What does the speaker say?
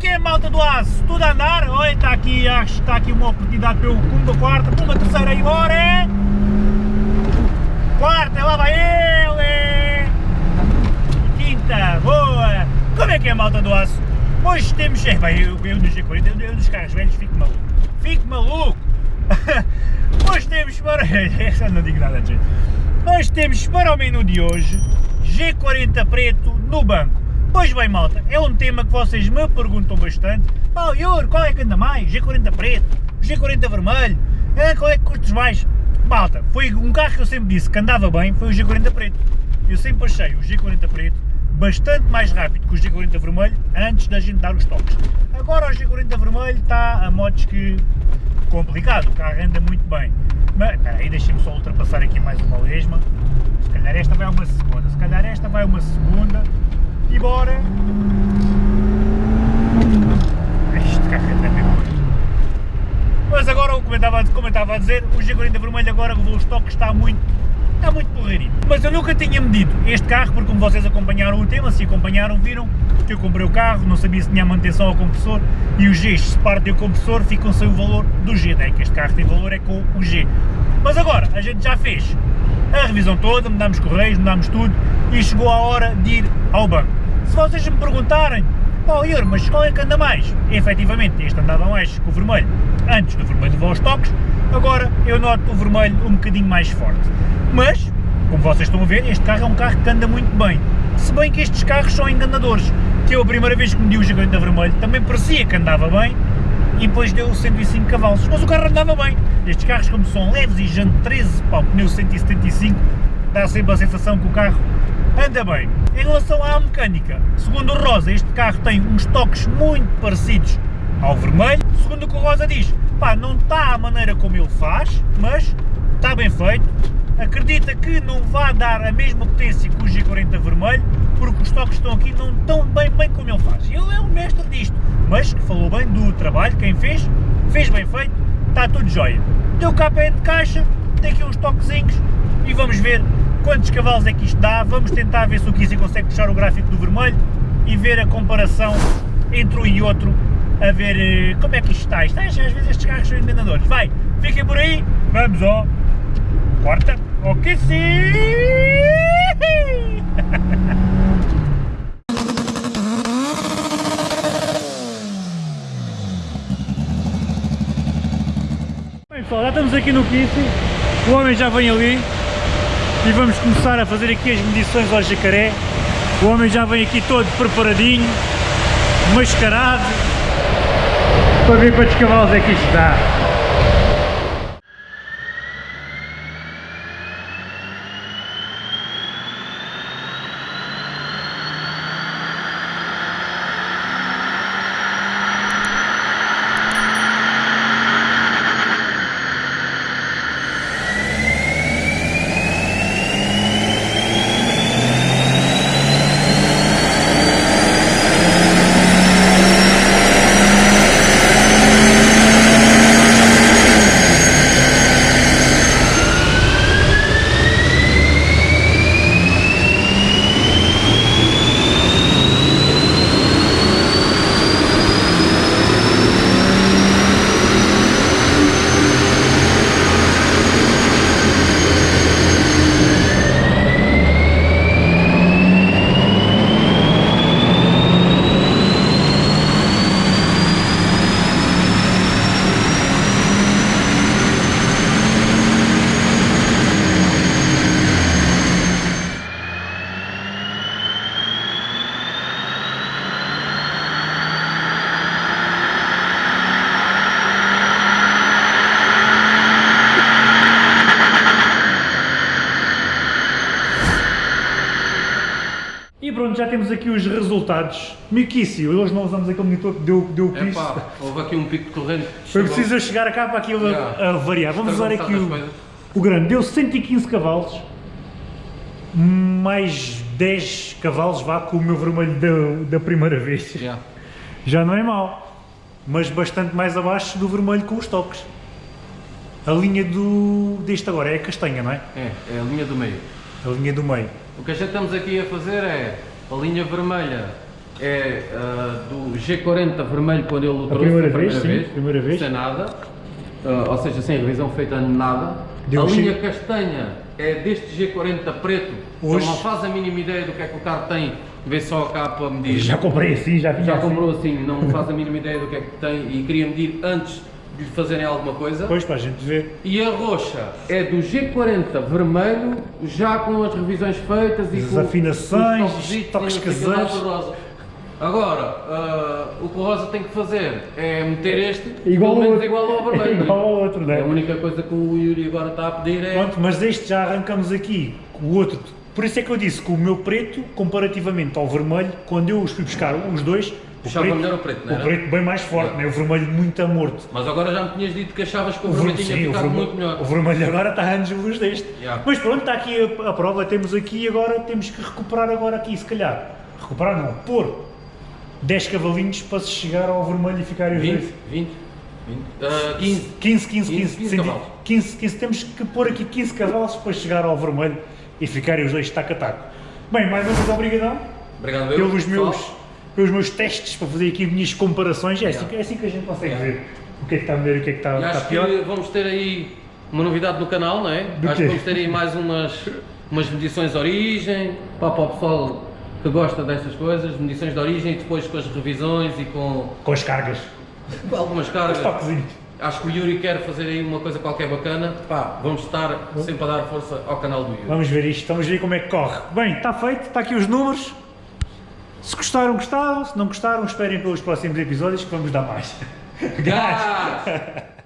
que é, malta do aço? Tudo a andar? Olha, está aqui, acho que está aqui uma oportunidade pelo pumba quarta, pumba terceira e bora! é? Quarta, lá vai ele! Quinta, boa! Como é que é, malta do aço? Hoje temos, é bem, eu, eu nos G40, eu, eu nos carros velhos fico maluco, fico maluco! Hoje temos para, não digo nada gente. Hoje temos para o menu de hoje, G40 preto no banco. Pois bem, malta, é um tema que vocês me perguntam bastante. Pá, Yuri, qual é que anda mais? G40 preto? G40 vermelho? Ah, qual é que custos mais? Malta, foi um carro que eu sempre disse que andava bem, foi o G40 preto. Eu sempre achei o G40 preto bastante mais rápido que o G40 vermelho antes da gente dar os toques. Agora o G40 vermelho está a modos que complicado, o carro anda muito bem. Mas, espera aí, deixem-me só ultrapassar aqui mais uma lesma. Se calhar esta vai uma segunda, se calhar esta vai uma segunda e bora! Este carro Mas agora, como eu, estava, como eu estava a dizer, o G40 vermelho agora levou os toques, está muito, está muito porreirinho. Mas eu nunca tinha medido este carro, porque como vocês acompanharam o tema, se acompanharam, viram que eu comprei o carro, não sabia se tinha manutenção ao compressor, e os Gs, se partem o compressor, ficam sem o valor do G, né? que este carro tem valor é com o G. Mas agora, a gente já fez a revisão toda, mudámos correios, mudámos tudo, e chegou a hora de ir ao banco. Se vocês me perguntarem, pá, Ior, mas qual é que anda mais? Efetivamente, este andava mais com o vermelho, antes do vermelho levar os toques, agora eu noto o vermelho um bocadinho mais forte. Mas, como vocês estão a ver, este carro é um carro que anda muito bem. Se bem que estes carros são enganadores, que eu a primeira vez que me deu o G40 vermelho também parecia que andava bem, e depois deu 105 cavalos, mas o carro andava bem. Estes carros como são leves e jante 13, pá, o pneu 175, dá sempre a sensação que o carro anda bem. Em relação à mecânica, segundo o Rosa, este carro tem uns toques muito parecidos ao vermelho. Segundo o que o Rosa diz, pá, não está à maneira como ele faz, mas está bem feito. Acredita que não vai dar a mesma potência que o G40 vermelho, porque os toques estão aqui não estão bem bem como ele faz. Ele é o mestre disto, mas que falou bem do trabalho, quem fez, fez bem feito, está tudo jóia. Deu KPN de caixa, tem aqui uns toquezinhos e vamos ver quantos cavalos é que isto dá, vamos tentar ver se o Kizzy consegue puxar o gráfico do vermelho e ver a comparação entre um e outro, a ver eh, como é que isto está. Isto, às vezes estes carros são enganadores. Vai, fiquem por aí, vamos ó, corta, ok sim! Bem pessoal, já estamos aqui no Kissy, o homem já vem ali e vamos começar a fazer aqui as medições ao jacaré. O homem já vem aqui todo preparadinho, mascarado, para ver quantos cavalos é que isto dá. Já temos aqui os resultados. Miquici, hoje não usamos aquele monitor que deu, deu o piso. Epá, houve aqui um pico de corrente. Foi preciso eu chegar cá para aquilo a- Yeah. a, variar. Vamos usar aqui o, o grande. Deu 115 cavalos, mais 10 cavalos vá com o meu vermelho da, da primeira vez. Yeah. Já não é mau, mas bastante mais abaixo do vermelho com os toques. A linha do, deste agora é a castanha, não é? É, é a linha do meio. A linha do meio. O que a gente estamos aqui a fazer é a linha vermelha é ah, do G40 vermelho quando ele o trouxe primeira a vez, primeira sim, vez, primeira vez. sem nada, ah, ou seja, sem revisão feita nada. Deu a linha sim. castanha é deste G40 preto, Hoje- não faz a mínima ideia do que é que o carro tem, vê só a capa a medir. Já comprei assim, já vinha Já assim. comprou assim, não faz a mínima ideia do que é que tem e queria medir antes de fazerem alguma coisa. Depois para a gente ver. E a roxa é do G40 vermelho, já com as revisões feitas e As com afinações, os toques caseiros. Agora, ah, o que o rosa tem que fazer é meter este Igual pelo menos outro. igual ao vermelho. Igual ao outro, não é? A única coisa que o Yuri agora está a pedir é. Pronto, mas este já arrancamos aqui, o outro. Por isso é que eu disse que o meu preto, comparativamente ao vermelho, quando eu os fui buscar os dois, Puxava melhor o preto, não o era? preto bem mais forte, né? o vermelho muito amorto. Mas agora já me tinhas dito que achavas que o O vermelho tinha sim, o ficado vermelho, muito melhor. o vermelho agora está a anos luz deste. Yeah. Mas pronto, está aqui a, a prova, temos aqui agora, temos que recuperar agora aqui, se calhar. Recuperar não, pôr 10 cavalinhos para se chegar ao vermelho e ficarem os 20, dois. 20, 20, ah, 15. 15, 15, 15, 15 15, cavalos. 15, 15, temos que pôr aqui 15 cavalos para chegar ao vermelho e ficarem os dois taco a taco. Bem, mais uma vez obrigadão Obrigado, eu, pelos meus, pelos meus testes para fazer aqui minhas comparações. É assim, é assim que a gente consegue Yeah. ver o que é que está melhor e o que é que está, está acho pior. que vamos ter aí uma novidade no canal, não é? Do acho quê? que vamos ter aí mais umas, umas medições de origem, pá, para o pessoal que gosta destas coisas, medições de origem e depois com as revisões e com, Com as cargas, com algumas os cargas. Acho que o Yuri quer fazer aí uma coisa qualquer bacana, pá, vamos estar sempre a dar força ao canal do Yuri. Vamos ver isto, vamos ver como é que corre. Bem, está feito, está aqui os números. Se gostaram, gostaram. Se não gostaram, esperem pelos próximos episódios que vamos dar mais. Gás!